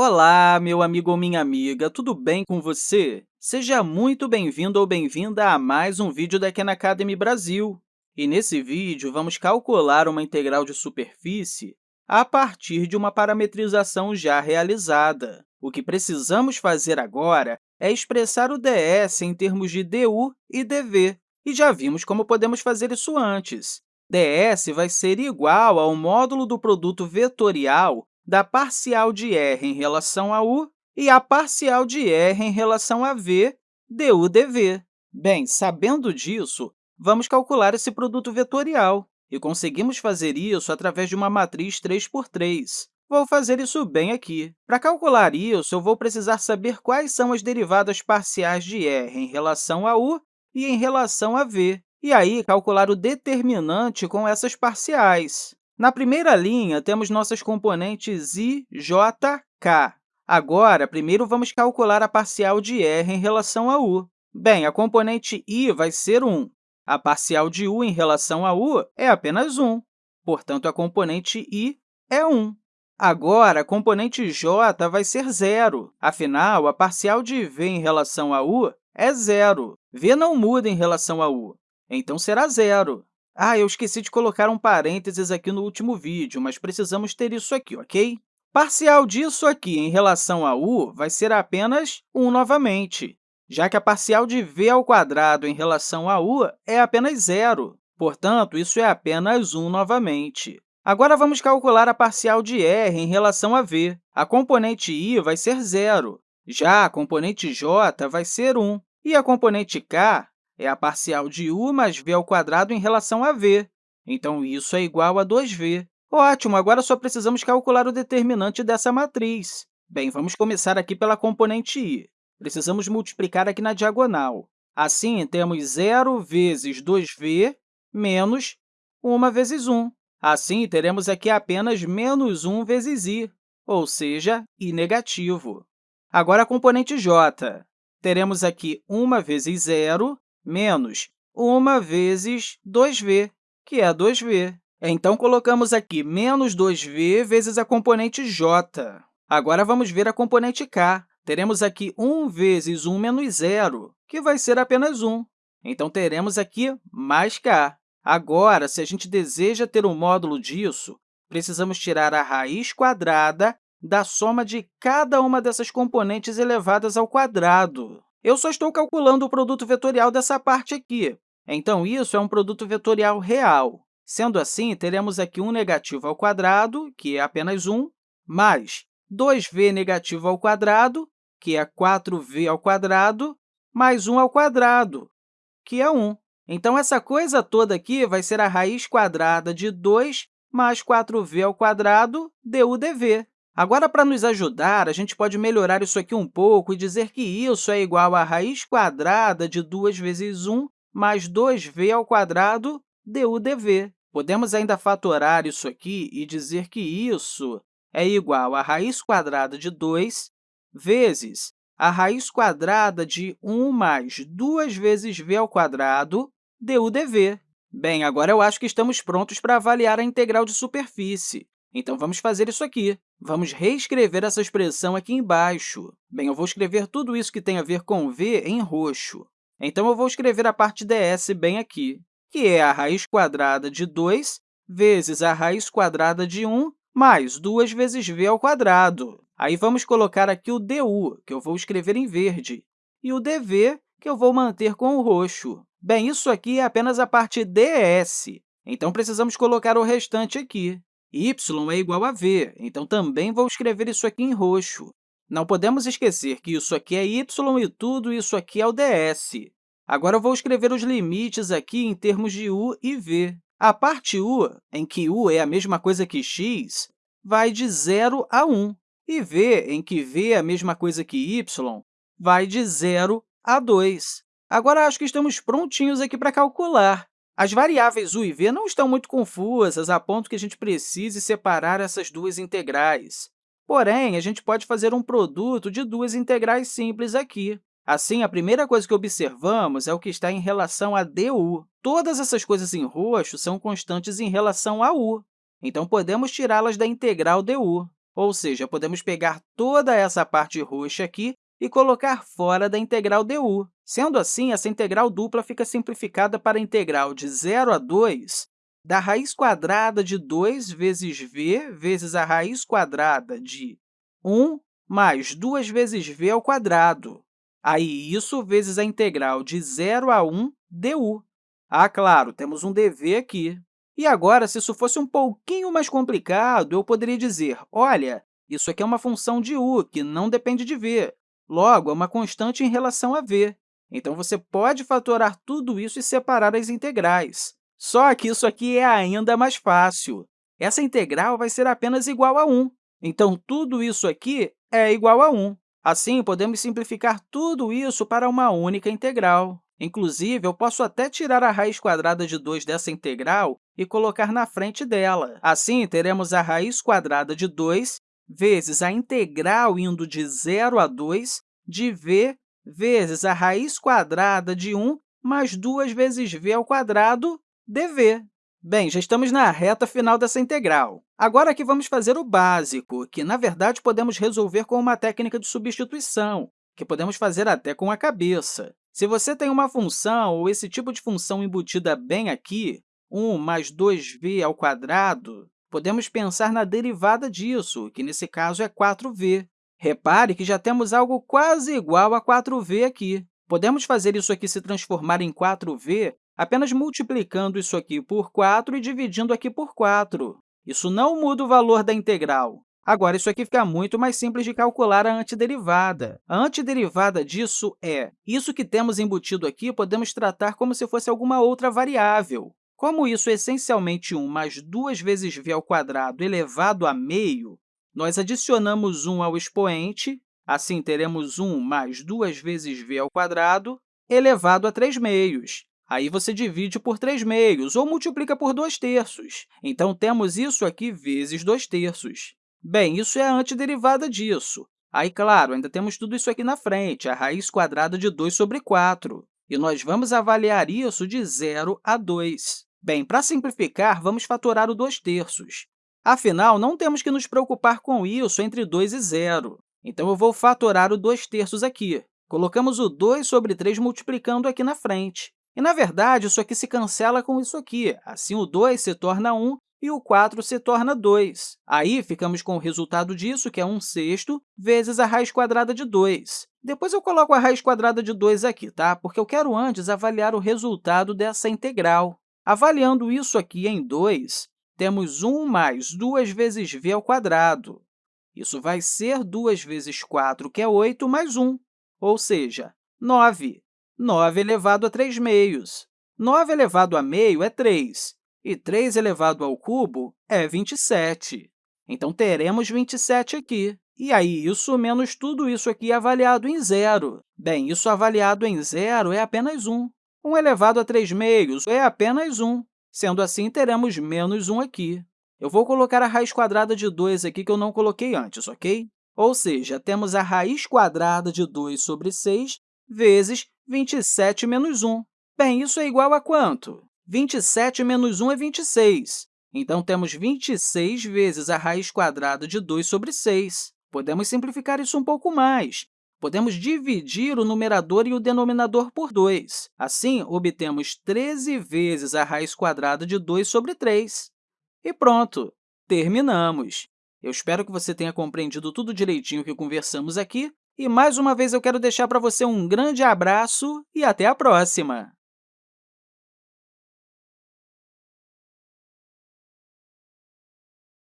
Olá, meu amigo ou minha amiga, tudo bem com você? Seja muito bem-vindo ou bem-vinda a mais um vídeo da Khan Academy Brasil. E nesse vídeo, vamos calcular uma integral de superfície a partir de uma parametrização já realizada. O que precisamos fazer agora é expressar o ds em termos de du e dv, e já vimos como podemos fazer isso antes. ds vai ser igual ao módulo do produto vetorial da parcial de r em relação a u e a parcial de r em relação a v, du dv. Bem, sabendo disso, vamos calcular esse produto vetorial, e conseguimos fazer isso através de uma matriz 3 por 3. Vou fazer isso bem aqui. Para calcular isso, eu vou precisar saber quais são as derivadas parciais de r em relação a u e em relação a v, e aí calcular o determinante com essas parciais. Na primeira linha, temos nossas componentes i, j, k. Agora, primeiro vamos calcular a parcial de r em relação a u. Bem, a componente i vai ser 1. A parcial de u em relação a u é apenas 1. Portanto, a componente i é 1. Agora, a componente j vai ser zero. Afinal, a parcial de v em relação a u é zero. v não muda em relação a u, então será zero. Ah, eu esqueci de colocar um parênteses aqui no último vídeo, mas precisamos ter isso aqui, ok? Parcial disso aqui em relação a u vai ser apenas 1 novamente, já que a parcial de v ao quadrado em relação a u é apenas zero. Portanto, isso é apenas 1 novamente. Agora, vamos calcular a parcial de r em relação a v. A componente i vai ser zero, já a componente j vai ser 1, e a componente k é a parcial de u mais v ao quadrado em relação a v. Então, isso é igual a 2v. Ótimo! Agora só precisamos calcular o determinante dessa matriz. Bem, vamos começar aqui pela componente i. Precisamos multiplicar aqui na diagonal. Assim, temos 0 vezes 2v menos 1 vezes 1. Assim, teremos aqui apenas menos 1 vezes i, ou seja, i negativo. Agora, a componente j. Teremos aqui 1 vezes 0 menos 1 vezes 2v, que é 2v. Então, colocamos aqui menos 2v vezes a componente j. Agora, vamos ver a componente k. Teremos aqui 1 vezes 1 menos 0, que vai ser apenas 1. Então, teremos aqui mais k. Agora, se a gente deseja ter um módulo disso, precisamos tirar a raiz quadrada da soma de cada uma dessas componentes elevadas ao quadrado. Eu só estou calculando o produto vetorial dessa parte aqui. Então, isso é um produto vetorial real. Sendo assim, teremos aqui 1 negativo ao quadrado, que é apenas 1, mais 2v negativo ao quadrado, que é 4v ao quadrado, mais 1 ao quadrado, que é 1. Então, essa coisa toda aqui vai ser a raiz quadrada de 2 mais 4v ao quadrado du dv. Agora, para nos ajudar, a gente pode melhorar isso aqui um pouco e dizer que isso é igual à raiz quadrada de 2 vezes 1 mais 2v ao quadrado du dv. Podemos ainda fatorar isso aqui e dizer que isso é igual à raiz quadrada de 2 vezes a raiz quadrada de 1 mais 2 vezes v ao quadrado du dv. Bem, agora eu acho que estamos prontos para avaliar a integral de superfície. Então, vamos fazer isso aqui. Vamos reescrever essa expressão aqui embaixo. Bem, eu vou escrever tudo isso que tem a ver com v em roxo. Então, eu vou escrever a parte ds bem aqui, que é a raiz quadrada de 2 vezes a raiz quadrada de 1 mais 2 vezes v ao quadrado. Aí, vamos colocar aqui o du, que eu vou escrever em verde, e o dv, que eu vou manter com o roxo. Bem, isso aqui é apenas a parte ds, então precisamos colocar o restante aqui y é igual a v, então também vou escrever isso aqui em roxo. Não podemos esquecer que isso aqui é y e tudo isso aqui é o ds. Agora, eu vou escrever os limites aqui em termos de u e v. A parte u, em que u é a mesma coisa que x, vai de 0 a 1, e v, em que v é a mesma coisa que y, vai de 0 a 2. Agora, acho que estamos prontinhos aqui para calcular. As variáveis u e v não estão muito confusas, a ponto que a gente precise separar essas duas integrais. Porém, a gente pode fazer um produto de duas integrais simples aqui. Assim, a primeira coisa que observamos é o que está em relação a du. Todas essas coisas em roxo são constantes em relação a u, então podemos tirá-las da integral du. Ou seja, podemos pegar toda essa parte roxa aqui e colocar fora da integral du. Sendo assim, essa integral dupla fica simplificada para a integral de 0 a 2 da raiz quadrada de 2 vezes v vezes a raiz quadrada de 1 mais 2 vezes v ao quadrado. Aí, isso vezes a integral de 0 a 1 du. Ah, claro, temos um dv aqui. E agora, se isso fosse um pouquinho mais complicado, eu poderia dizer, olha, isso aqui é uma função de u, que não depende de v. Logo, é uma constante em relação a v. Então, você pode fatorar tudo isso e separar as integrais. Só que isso aqui é ainda mais fácil. Essa integral vai ser apenas igual a 1. Então, tudo isso aqui é igual a 1. Assim, podemos simplificar tudo isso para uma única integral. Inclusive, eu posso até tirar a raiz quadrada de 2 dessa integral e colocar na frente dela. Assim, teremos a raiz quadrada de 2 vezes a integral indo de 0 a 2 de v vezes a raiz quadrada de 1 mais 2 vezes v ao quadrado dv. Bem, já estamos na reta final dessa integral. Agora, aqui vamos fazer o básico, que, na verdade, podemos resolver com uma técnica de substituição, que podemos fazer até com a cabeça. Se você tem uma função ou esse tipo de função embutida bem aqui, 1 mais 2v ao quadrado, podemos pensar na derivada disso, que nesse caso é 4v. Repare que já temos algo quase igual a 4v aqui. Podemos fazer isso aqui se transformar em 4v apenas multiplicando isso aqui por 4 e dividindo aqui por 4. Isso não muda o valor da integral. Agora, isso aqui fica muito mais simples de calcular a antiderivada. A antiderivada disso é isso que temos embutido aqui, podemos tratar como se fosse alguma outra variável. Como isso é essencialmente 1 mais 2 vezes v elevado a meio, nós adicionamos 1 ao expoente, assim teremos 1 mais 2 vezes v elevado a 3 meios. Aí você divide por 3 meios ou multiplica por 2 terços. Então, temos isso aqui vezes 2 terços. Bem, isso é a antiderivada disso. Aí, claro, ainda temos tudo isso aqui na frente, a raiz quadrada de 2 sobre 4. E nós vamos avaliar isso de 0 a 2. Bem, para simplificar, vamos fatorar o 2 terços. Afinal, não temos que nos preocupar com isso entre 2 e 0. Então, eu vou fatorar o 2 terços aqui. Colocamos o 2 sobre 3 multiplicando aqui na frente. E, na verdade, isso aqui se cancela com isso aqui. Assim, o 2 se torna 1 e o 4 se torna 2. Aí, ficamos com o resultado disso, que é 1 sexto, vezes a raiz quadrada de 2. Depois eu coloco a raiz quadrada de 2 aqui, tá? porque eu quero antes avaliar o resultado dessa integral. Avaliando isso aqui em 2, temos 1 mais 2 vezes v ao quadrado. Isso vai ser 2 vezes 4, que é 8, mais 1, ou seja, 9. 9 elevado a 3 meios. 9 elevado a meio é 3, e 3 elevado ao cubo é 27. Então, teremos 27 aqui. E aí, isso menos tudo isso aqui avaliado em zero. Bem, isso avaliado em zero é apenas 1. 1 elevado a 3 meios é apenas 1. Sendo assim, teremos menos 1 aqui. Eu vou colocar a raiz quadrada de 2 aqui, que eu não coloquei antes, ok? Ou seja, temos a raiz quadrada de 2 sobre 6 vezes 27 menos 1. Bem, isso é igual a quanto? 27 menos 1 é 26. Então, temos 26 vezes a raiz quadrada de 2 sobre 6. Podemos simplificar isso um pouco mais. Podemos dividir o numerador e o denominador por 2. Assim, obtemos 13 vezes a raiz quadrada de 2 sobre 3. E pronto! Terminamos! Eu espero que você tenha compreendido tudo direitinho que conversamos aqui. E, mais uma vez, eu quero deixar para você um grande abraço e até a próxima!